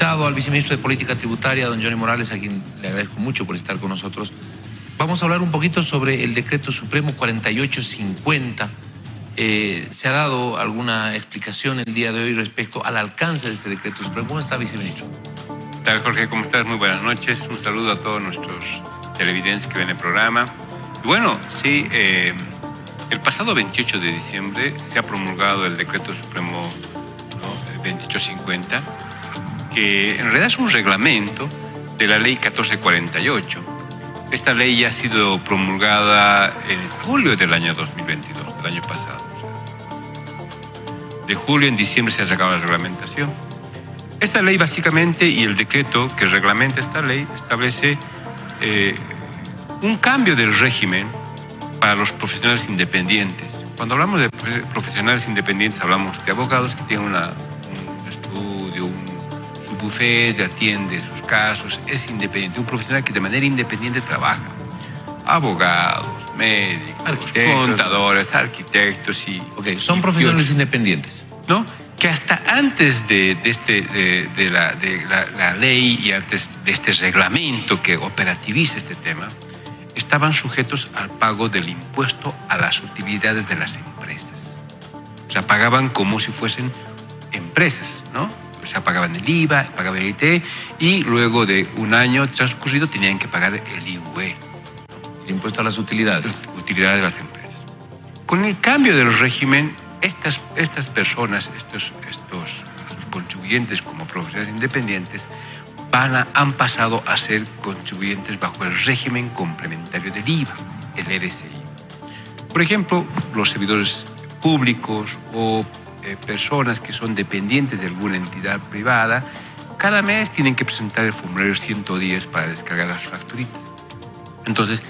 invitado al viceministro de Política Tributaria, don Johnny Morales, a quien le agradezco mucho por estar con nosotros. Vamos a hablar un poquito sobre el decreto supremo 4850. Eh, ¿Se ha dado alguna explicación el día de hoy respecto al alcance de este decreto supremo? ¿Cómo está, viceministro? ¿Qué tal, Jorge? ¿Cómo estás? Muy buenas noches. Un saludo a todos nuestros televidentes que ven el programa. bueno, sí, eh, el pasado 28 de diciembre se ha promulgado el decreto supremo 2850, que en realidad es un reglamento de la ley 1448. Esta ley ya ha sido promulgada en julio del año 2022, del año pasado. De julio en diciembre se ha sacado la reglamentación. Esta ley básicamente y el decreto que reglamenta esta ley establece eh, un cambio del régimen para los profesionales independientes. Cuando hablamos de profesionales independientes hablamos de abogados que tienen una, bufete, atiende sus casos, es independiente, un profesional que de manera independiente trabaja. Abogados, médicos, contadores, arquitectos y... Ok, son profesionales independientes. ¿No? Que hasta antes de, este, de, la, de la, ley y antes de este reglamento que operativiza este tema, estaban sujetos al pago del impuesto a las utilidades de las empresas. O sea, pagaban como si fuesen empresas, ¿no? O sea, pagaban el IVA, pagaban el IT y luego de un año transcurrido tenían que pagar el IUE. El impuesto a las utilidades. Utilidades de las empresas. Con el cambio del régimen, estas, estas personas, estos, estos contribuyentes como profesionales independientes, van a, han pasado a ser contribuyentes bajo el régimen complementario del IVA, el RSI. Por ejemplo, los servidores públicos o eh, personas que son dependientes de alguna entidad privada, cada mes tienen que presentar el formulario 110 para descargar las facturitas. Entonces,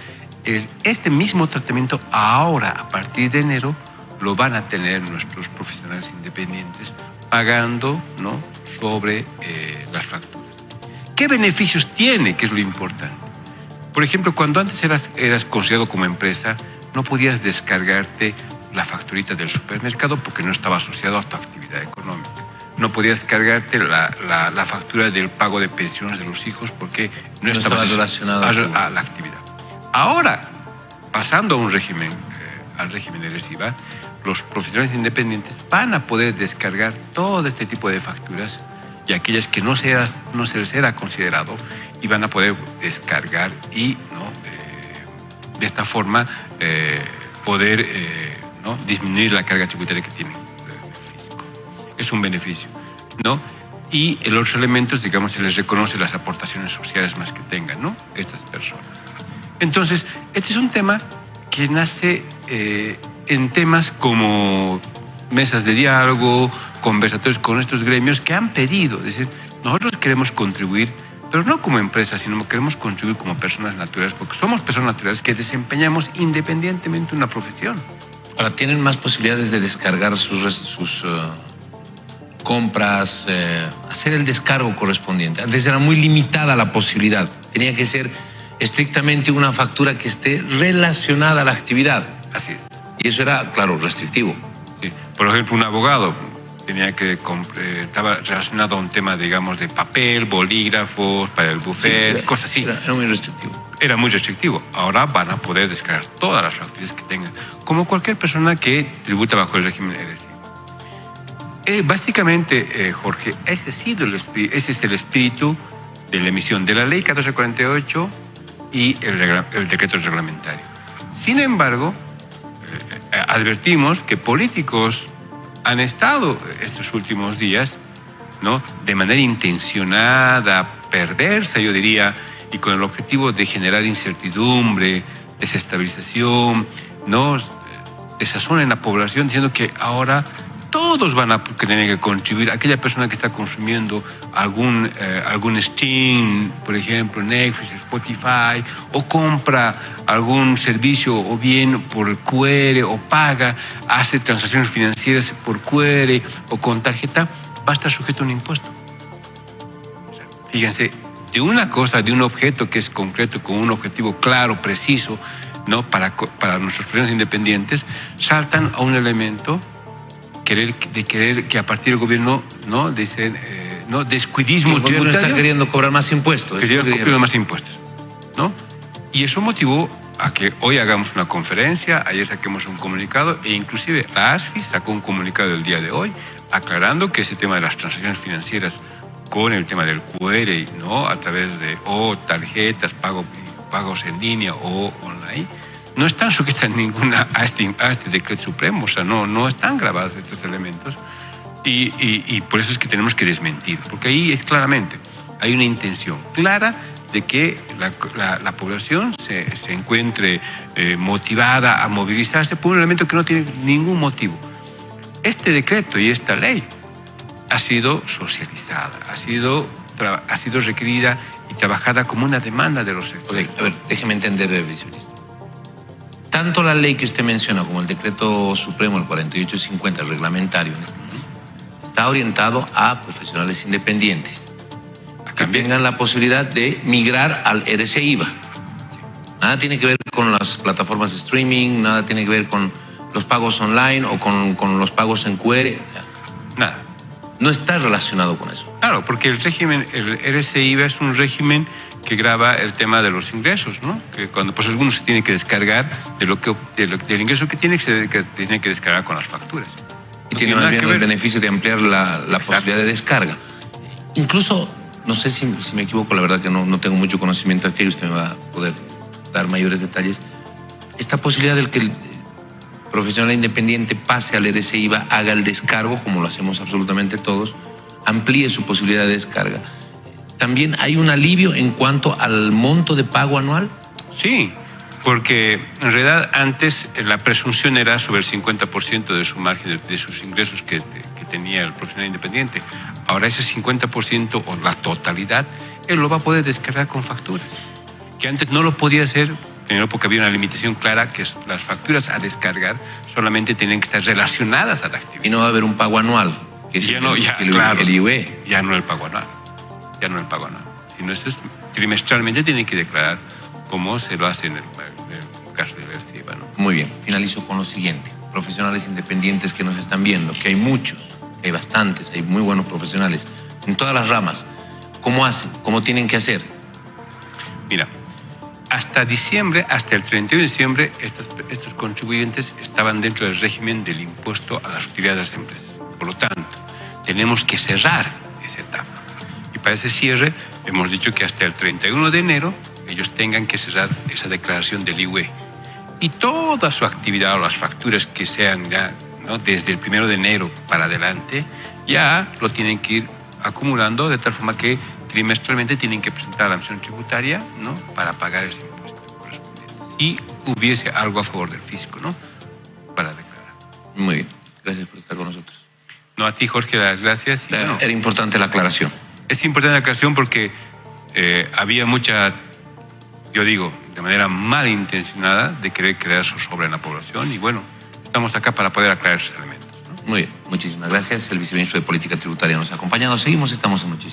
este mismo tratamiento ahora, a partir de enero, lo van a tener nuestros profesionales independientes pagando ¿no? sobre eh, las facturas. ¿Qué beneficios tiene? Que es lo importante. Por ejemplo, cuando antes eras, eras considerado como empresa, no podías descargarte la facturita del supermercado porque no estaba asociado a tu actividad económica. No podías cargarte la, la, factura del pago de pensiones de los hijos porque no, estaba relacionado a, la actividad. Ahora, pasando a un régimen, eh, al régimen de reciba, los profesionales independientes van a poder descargar todo este tipo de facturas y aquellas que no, se, no se les era considerado y van a poder descargar y ¿no? Eh, de esta forma eh, poder ¿no? disminuir la carga tributaria que tiene físico. Es un beneficio. ¿no? Y en los elementos, digamos, se les reconoce las aportaciones sociales más que tengan ¿no? estas personas. Entonces, este es un tema que nace eh, en temas como mesas de diálogo, conversatorios con estos gremios que han pedido, es decir, nosotros queremos contribuir, pero no como empresa, sino que queremos contribuir como personas naturales, porque somos personas naturales que desempeñamos independientemente una profesión. Ahora, ¿tienen más posibilidades de descargar sus, sus eh, compras, eh, hacer el descargo correspondiente? Antes era muy limitada la posibilidad. Tenía que ser estrictamente una factura que esté relacionada a la actividad. Así es. Y eso era, claro, restrictivo. Sí. Por ejemplo, un abogado tenía que eh, estaba relacionado a un tema, digamos, de papel, bolígrafos, para el buffet, cosas así. Era, muy restrictivo. Era muy restrictivo. Ahora van a poder descargar todas las facturas que tengan, como cualquier persona que tributa bajo el régimen RSI. Eh, básicamente, eh, Jorge, ese, sido el, ese es el espíritu de la emisión de la ley 1448 y el, el decreto reglamentario. Sin embargo, advertimos que políticos han estado estos últimos días, ¿no? De manera intencionada, perversa, yo diría, y con el objetivo de generar incertidumbre, desestabilización, ¿no? Desazón en la población, diciendo que ahora todos van a tener que contribuir. Aquella persona que está consumiendo algún, eh, algún Steam, por ejemplo, Netflix, Spotify, o compra algún servicio o bien por QR o paga, hace transacciones financieras por QR o con tarjeta, va a estar sujeto a un impuesto. fíjense, de una cosa, de un objeto que es concreto, con un objetivo claro, preciso, ¿no? para, para nuestros clientes independientes, saltan a un elemento querer, de querer que a partir del gobierno no dicen eh, ¿no? descuidismo el gobierno tributario. está queriendo cobrar más impuestos. Quería cobrar más impuestos. ¿no? Y eso motivó a que hoy hagamos una conferencia, ayer saquemos un comunicado e inclusive la ASFI sacó un comunicado el día de hoy aclarando que ese tema de las transacciones financieras con el tema del QR, ¿no? a través de o tarjetas, pago, pagos en línea o online, no están sujetas ninguna a este, a este decreto supremo, o sea, no, no están grabados estos elementos y, y, por eso es que tenemos que desmentir, porque ahí es claramente, hay una intención clara de que la, la, la población se, se encuentre eh, motivada a movilizarse por un elemento que no tiene ningún motivo. Este decreto y esta ley ha sido socializada, ha sido, ha sido requerida y trabajada como una demanda de los sectores. A ver, déjeme entender, viceministro. Tanto la ley que usted menciona como el decreto supremo, el 4850, el reglamentario, está orientado a profesionales independientes que tengan la posibilidad de migrar al RCIVA. Nada tiene que ver con las plataformas de streaming, nada tiene que ver con los pagos online o con, con los pagos en QR. Nada. No está relacionado con eso. Claro, porque el régimen, el RCIVA es un régimen que graba el tema de los ingresos, ¿no? Que cuando pues alguno se tiene que descargar de lo que de lo, del ingreso que tiene que, que tiene que descargar con las facturas. Y no tiene más bien el beneficio de ampliar la, la posibilidad de descarga. Incluso no sé si, si, me equivoco, la verdad que no, no tengo mucho conocimiento aquí, usted me va a poder dar mayores detalles. Esta posibilidad del que el profesional independiente pase al RCIVA, haga el descargo, como lo hacemos absolutamente todos, amplíe su posibilidad de descarga. ¿También hay un alivio en cuanto al monto de pago anual? Sí, porque en realidad antes la presunción era sobre el 50% de su margen, de, sus ingresos que, que, tenía el profesional independiente. Ahora ese 50% o la totalidad, él lo va a poder descargar con facturas, que antes no lo podía hacer, primero porque había una limitación clara que las facturas a descargar solamente tenían que estar relacionadas a la actividad. Y no va a haber un pago anual, que ya no, ya, el, claro, el IUE. Ya no el pago anual, ya no el pago anual, sino eso es, trimestralmente tienen que declarar cómo se lo hace en el, en el caso de ¿no? Muy bien, finalizo con lo siguiente. Profesionales independientes que nos están viendo, que hay muchos, que hay bastantes, hay muy buenos profesionales en todas las ramas. ¿Cómo hacen? ¿Cómo tienen que hacer? Mira, hasta diciembre, hasta el 31 de diciembre, estos, estos contribuyentes estaban dentro del régimen del impuesto a las utilidades de las empresas. Por lo tanto, tenemos que cerrar para ese cierre, hemos dicho que hasta el 31 de enero ellos tengan que cerrar esa declaración del IUE. Y toda su actividad o las facturas que sean ya ¿no? desde el primero de enero para adelante, ya lo tienen que ir acumulando de tal forma que trimestralmente tienen que presentar la misión tributaria ¿no? para pagar ese impuesto correspondiente. Y hubiese algo a favor del fisco, ¿no? Para declarar. Muy bien. Gracias por estar con nosotros. No, a ti, Jorge, las gracias. Y, bueno, Era importante la aclaración. Es importante la aclaración porque eh, había mucha yo digo, de manera malintencionada, de querer crear zozobra en la población y bueno, estamos acá para poder aclarar esos elementos. Muy bien, muchísimas gracias. El viceministro de Política Tributaria nos ha acompañado. Seguimos, estamos en Noche